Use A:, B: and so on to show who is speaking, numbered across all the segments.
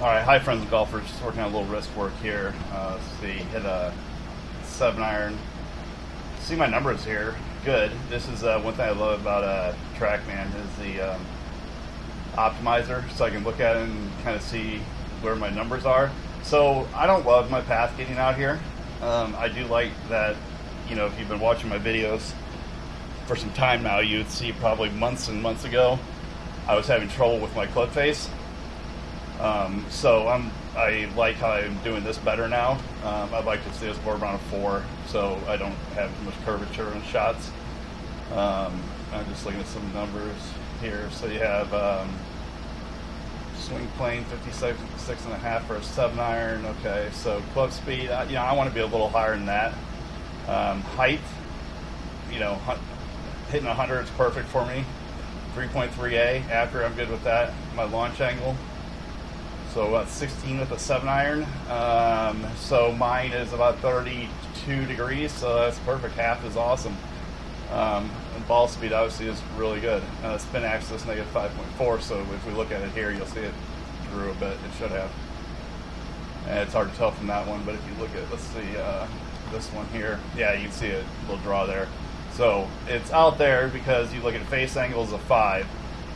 A: All right, hi friends and golfers. Just working on a little wrist work here. Uh, let's see, hit a seven iron. See my numbers here. Good. This is uh, one thing I love about uh, TrackMan is the um, optimizer, so I can look at it and kind of see where my numbers are. So I don't love my path getting out here. Um, I do like that. You know, if you've been watching my videos for some time now, you'd see probably months and months ago I was having trouble with my club face um, so I'm I like how I'm doing this better now. Um, I'd like to see this more around a four, so I don't have much curvature in shots. Um, I'm just looking at some numbers here. So you have um, swing plane 56 six and a half for a seven iron. Okay, so club speed. Uh, you know, I want to be a little higher than that. Um, height, you know, hitting 100 is perfect for me. 3.3A after I'm good with that. My launch angle so about 16 with a 7 iron. Um, so mine is about 32 degrees, so that's perfect. Half is awesome. Um, ball speed obviously is really good. Uh, spin axis negative 5.4, so if we look at it here, you'll see it drew a bit. It should have. And it's hard to tell from that one, but if you look at, let's see, uh, this one here, yeah, you can see a little draw there. So it's out there because you look at face angles of 5,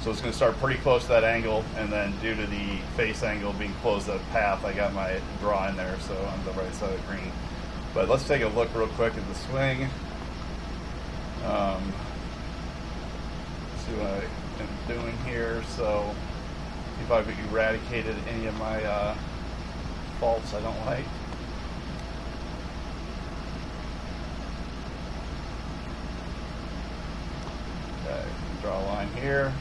A: so it's going to start pretty close to that angle, and then due to the face angle being close to the path, I got my draw in there, so on the right side of the green. But let's take a look real quick at the swing. Um, see what I am doing here. So, if I've eradicated any of my uh, faults I don't like. Okay, draw a line here.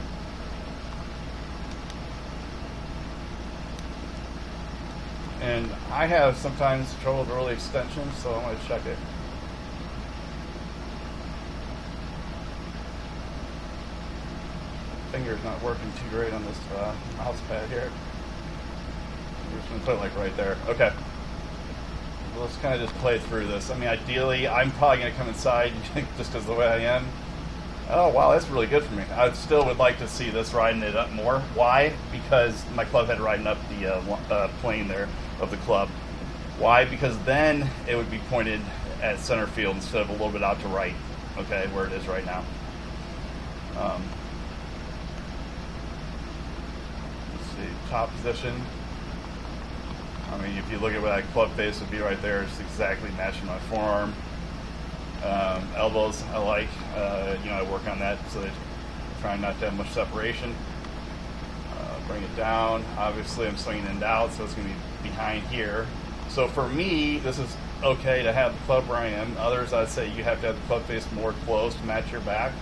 A: And I have sometimes trouble with early extensions, so I'm going to check it. Finger's not working too great on this uh, mouse pad here. I'm just going to put it like right there. Okay. Let's kind of just play through this. I mean, ideally, I'm probably going to come inside just because the way I am. Oh, wow, that's really good for me. I still would like to see this riding it up more. Why? Because my club head riding up the uh, uh, plane there of the club. Why? Because then it would be pointed at center field instead of a little bit out to right, okay, where it is right now. Um, let's see, top position. I mean, if you look at where that club face would be right there, it's exactly matching my forearm. Um, elbows, I like. Uh, you know, I work on that so that trying not to have much separation. Uh, bring it down. Obviously, I'm swinging in out, so it's going to be behind here. So for me, this is okay to have the club where I am. Others, I'd say you have to have the club face more close to match your back.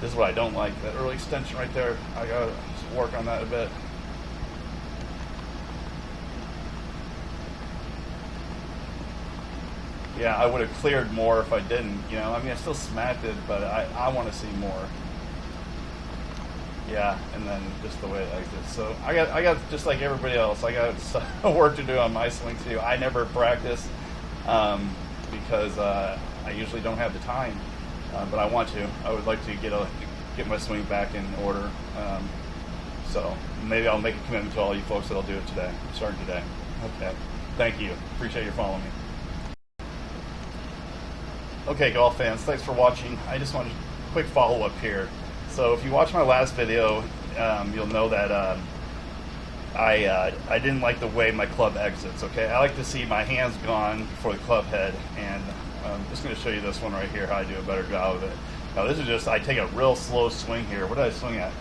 A: This is what I don't like. That early extension right there, I gotta work on that a bit. Yeah, I would have cleared more if I didn't, you know. I mean, I still smacked it, but I, I want to see more. Yeah, and then just the way it exits. So I got, I got just like everybody else, I got work to do on my swing too. I never practice um, because uh, I usually don't have the time, uh, but I want to. I would like to get a get my swing back in order. Um, so maybe I'll make a commitment to all you folks that I'll do it today, starting today. Okay. Thank you. Appreciate your following me. Okay, golf fans, thanks for watching. I just wanted a quick follow up here. So if you watch my last video, um, you'll know that um, I uh, I didn't like the way my club exits. Okay, I like to see my hands gone before the club head, and I'm just going to show you this one right here how I do a better job of it. Now this is just I take a real slow swing here. What did I swing at?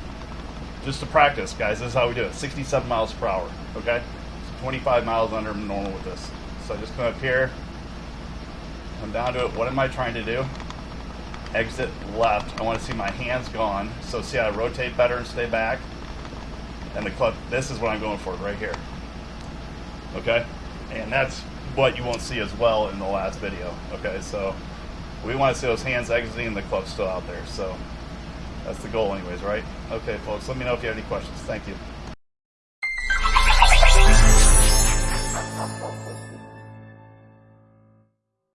A: Just to practice, guys. This is how we do it. 67 miles per hour. Okay, so 25 miles under normal with this. So I just come up here, come down to it. What am I trying to do? exit left. I want to see my hands gone. So see how I rotate better and stay back. And the club, this is what I'm going for right here. Okay? And that's what you won't see as well in the last video. Okay, so we want to see those hands exiting the club still out there. So that's the goal anyways, right? Okay, folks, let me know if you have any questions. Thank you.